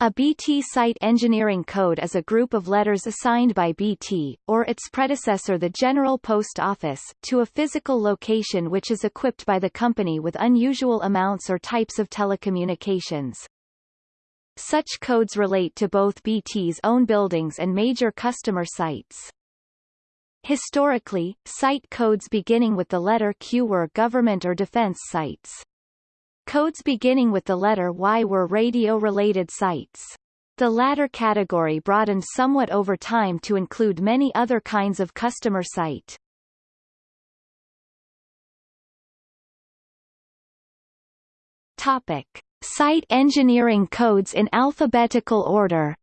A BT site engineering code is a group of letters assigned by BT, or its predecessor the General Post Office, to a physical location which is equipped by the company with unusual amounts or types of telecommunications. Such codes relate to both BT's own buildings and major customer sites. Historically, site codes beginning with the letter Q were government or defense sites. Codes beginning with the letter Y were radio-related sites. The latter category broadened somewhat over time to include many other kinds of customer site. Topic. Site engineering codes in alphabetical order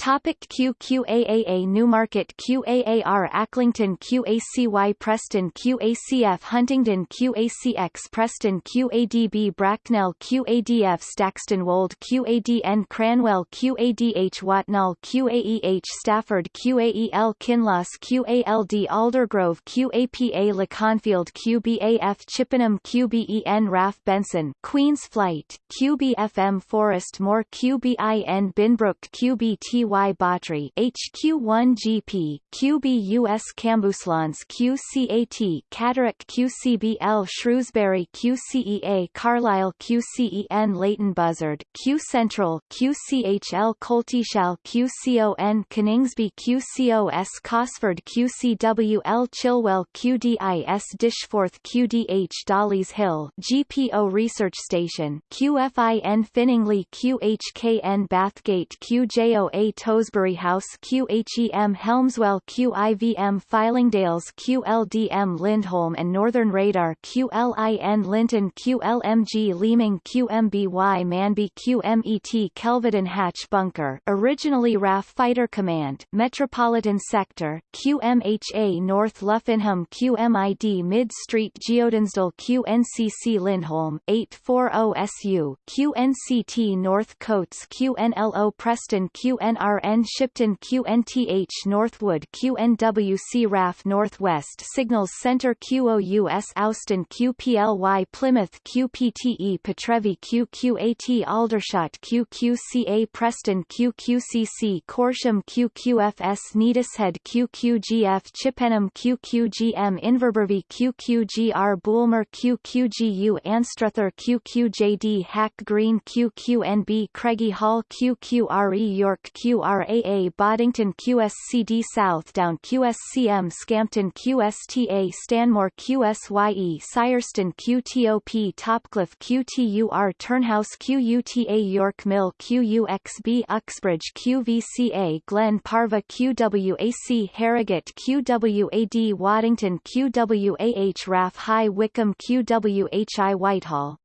Topic QQAAA Newmarket QAAR Acklington QACY Preston QACF Huntingdon QACX Preston QADB Bracknell QADF Staxton Wold QADN Cranwell QADH Watnall QAEH Stafford QAEL Kinloss QALD Aldergrove QAPA Leconfield QBAF Chippenham QBEN Raf Benson Queen's Flight QBFM Forest Moor QBIN Binbrook QBT QY Bhatri HQ1GP, QBUS Cambuslang QCAT Catterick QCBL Shrewsbury QCEA Carlisle QCEN Leighton Buzzard Q Central QCHL Coltishall QCON Coningsby QCOS Cosford QCWL Chilwell QDIS Dishforth QDH Dollis Hill GPO Research Station QFIN Finningley QHKN Bathgate QJOA Tosbury House QHEM Hemswell QIVM Fylingdales QLDM Lindholm and Northern Radar QLIN Linton QLMG Leeming QMBY Manby QMET Kelvedon Hatch Bunker. Originally RAF Fighter Command Metropolitan Sector QMHA North Luffenham QMID Mid Street Geodensdale QNCC Lindholm 840 SU QNCT North Coates QNLO Preston QNR RN Shipton QNTH Northwood QNWC RAF Northwest Signals Center QOUS Austin QPLY Plymouth QPTE Petrevi QQAT Aldershot QQCA Preston QQCC Corsham QQFS Neatishead QQGF Chippenham QQGM Inverbervie QQGR Bulmer QQGU Anstruther QQJD Hack Green QQNB Craigie Hall QQRE York Q QRAA Boddington QSCD Southdown QSCM Scampton QSTA Stanmore QSYE Syerston QTOP Topcliffe QTUR Turnhouse QUTA York Mill QUXB Uxbridge QVCA Glen Parva QWAC Harrogate QWAD Waddington QWAH RAF High Wycombe QWHI Whitehall.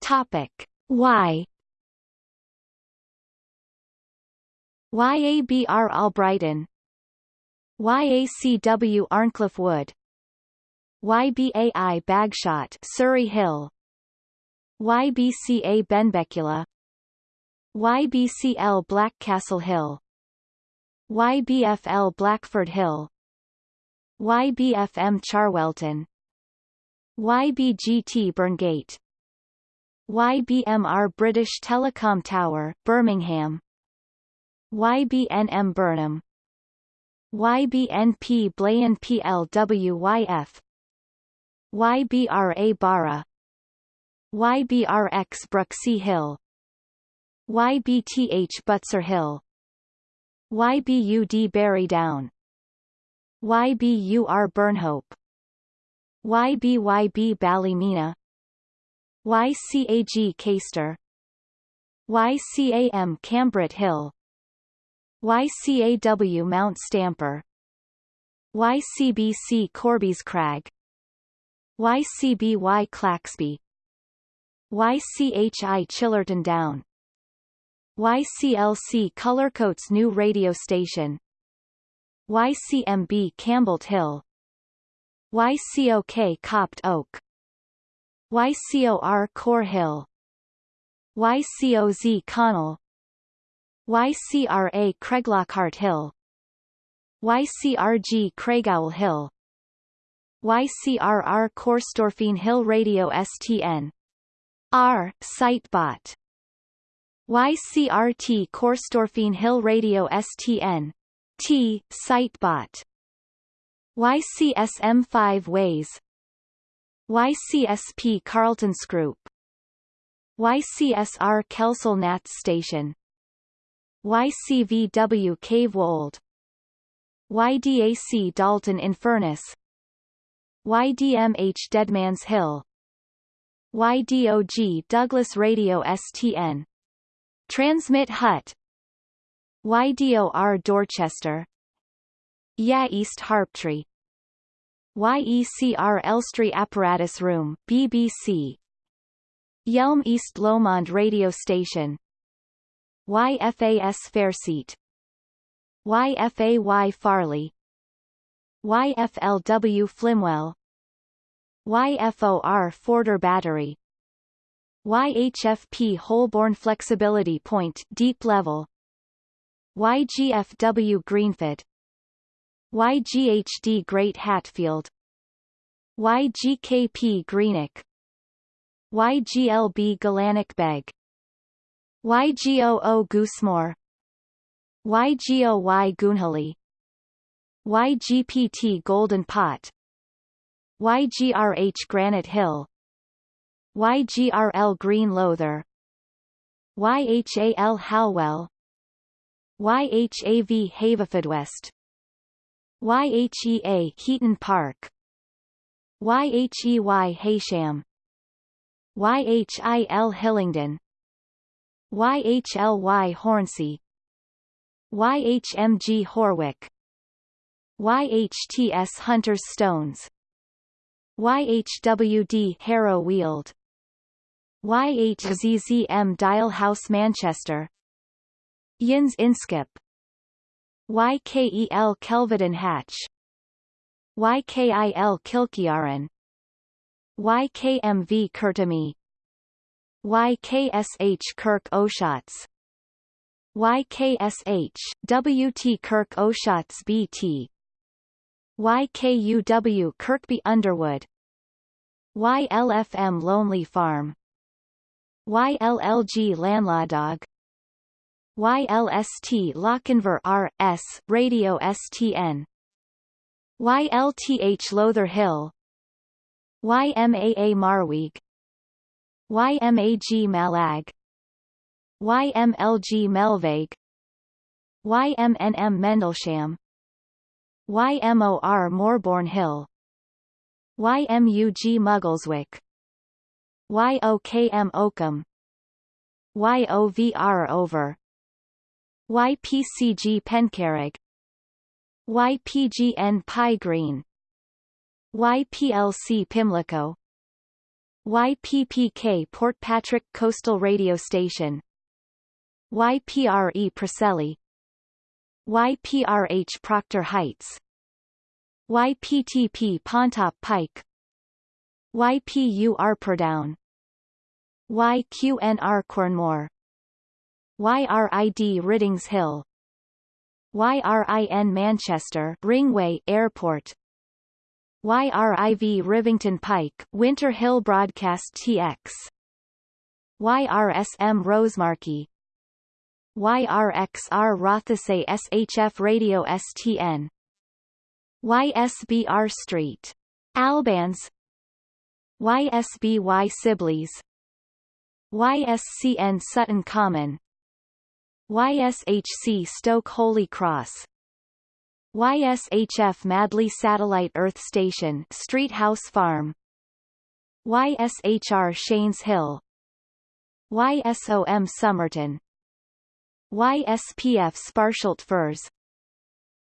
Topic. Y YABR Albrighton. YACW Arncliffe Wood. YBAI Bagshot Surrey Hill. YBCA Benbecula. YBCL Blackcastle Hill. YBFL Blackford Hill. YBFM Charwelton. YBGT Burngate. YBMR British Telecom Tower, Birmingham YBNM Burnham. YBNP Blayan PLWYF YBRA Barra. YBRX Bruxy Hill. YBTH Butser Hill. YBUD Barry Down. YBUR Burnhope. YBYB Ballymena YCAG Caister YCAM Cambret Hill YCAW Mount Stamper YCBC Corby's Crag YCBY Claxby YCHI Chillerton Down YCLC Cullercoats New Radio Station YCMB Campbell Hill YCOK Copt Oak YCOR Core Hill YCOZ Connell YCRA Craiglockhart Hill YCRG Craigowl Hill YCRR Corstorphine Hill Radio STN. R. Sitebot. YCRT Corstorphine Hill Radio STN. T. Sitebot. YCSM5 Ways. YCSP Carltonsgrupp. YCSR Kelsel Nats Station. YCVW Cavewold. YDAC Dalton in Furness. YDMH Deadman's Hill. YDOG Douglas Radio STN. Transmit Hut. YDOR Dorchester. YA East Harptree. YECR Elstree Apparatus Room, BBC. Yelm East Lomond Radio Station. YFAS Fairseat. YFAY Farley. YFLW Flimwell. YFOR Forder Battery. YHFP Holborn Flexibility Point Deep Level. YGFW Greenford. YGHD Great Hatfield. YGKP Greenock. YGLB Galanich Beg. YGOO Goosemore. YGOY Goonhilly. YGPT Golden Pot. YGRH Granite Hill. YGRL Green Lowther. YHAL Halwell. YHAV Haverfordwest. YHEA Heaton Park. YHEY Heysham. YHIL Hillingdon YHLY Hornsey. YHMG Horwick. YHTS Hunters Stones. YHWD Harrow Weald. YHZZM Dial House Manchester. Yins Inskip. YKEL Kelvedon Hatch. YKIL Kilkiaran. YKMV Kurtami YKSH Kirk o'Shotts YKSH WT Kirk o'Shotts BT YKUW Kirkby Underwood. YLFM Lonely Farm. YLLG Landladog YLST Lochinver R.S. Radio STN YLTH Lowther Hill. YMAA Marwig YMAG Malag. YMLG Melvaig YMNM Mendlesham YMOR Moorbourne Hill. YMUG Muggleswick. YOKM Oakham. YOVR Over. YPCG Pencarrig YPGN Pie Green. YPLC Pimlico YPPK Portpatrick Coastal Radio Station. YPRE Preseli. YPRH Proctor Heights. YPTP Pontop Pike. YPU Arpordown YQNR Cornmore. YRID Riddings Hill. YRIN Manchester Ringway Airport YRIV Rivington Pike Winter Hill Broadcast TX YRSM Rosemarkie YRXR Rothesay SHF Radio STN YSBR Street. Albans. YSBY Sibley's. YSCN Sutton Common. YSHC Stoke Holy Cross YSHF Madley Satellite Earth Station Street House Farm. YSHR Shanes Hill. YSOM Somerton YSPF Sparsholt Firs.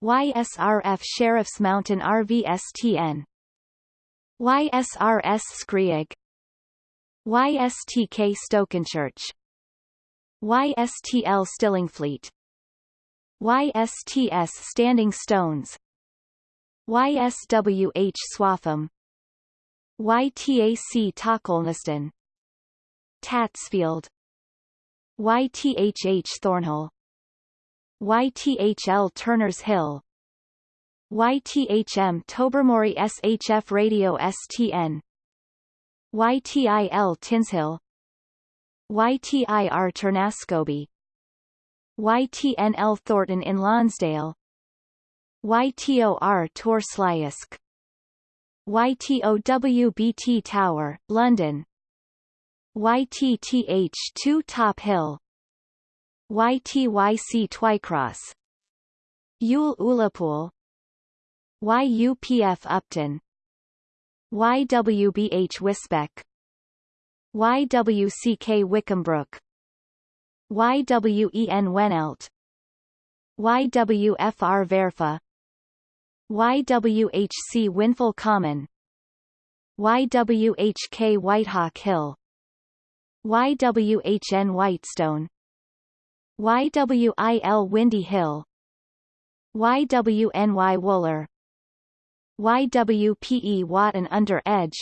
YSRF Sheriff's Mountain RVSTN YSRS Skreig YSTK Stokenchurch. YSTL Stillingfleet YSTS Standing Stones. YSWH Swaffham YTAC Tocklneston Tatsfield. YTHH Thornhill. YTHL Turners Hill. YTHM Tobermory SHF Radio STN YTIL Tinshill. YTIR Ternascoby YTNL Thornton in Lonsdale. YTOR Tor YTOWBT Tower, London. YTTH2 Top Hill. YTYC Twycross. Ewell Ullapool YUPF Upton. YWBH Wisbech YWCK Wickhambrook YWEN Wenelt. YWFR Verfa. YWHC Winful Common. YWHK Whitehawk Hill. YWHN Whitestone. YWIL Windy Hill. YWNY Wooler YWPE Wotton Under Edge.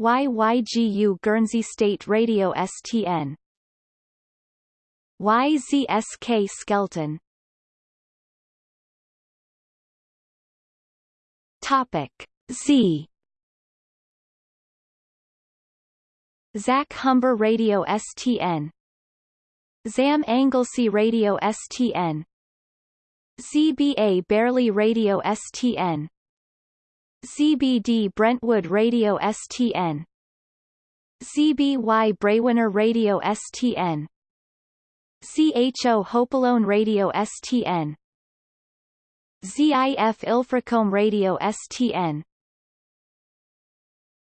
YYGU Guernsey State Radio STN YZSK Skelton Topic Z. Zach Humber Radio STN ZAM Anglesey Radio STN CBA Barely Radio STN CBD Brentwood Radio STN CBY Braywinner Radio STN CHO Hopalone Radio STN ZIF Ilfracombe Radio STN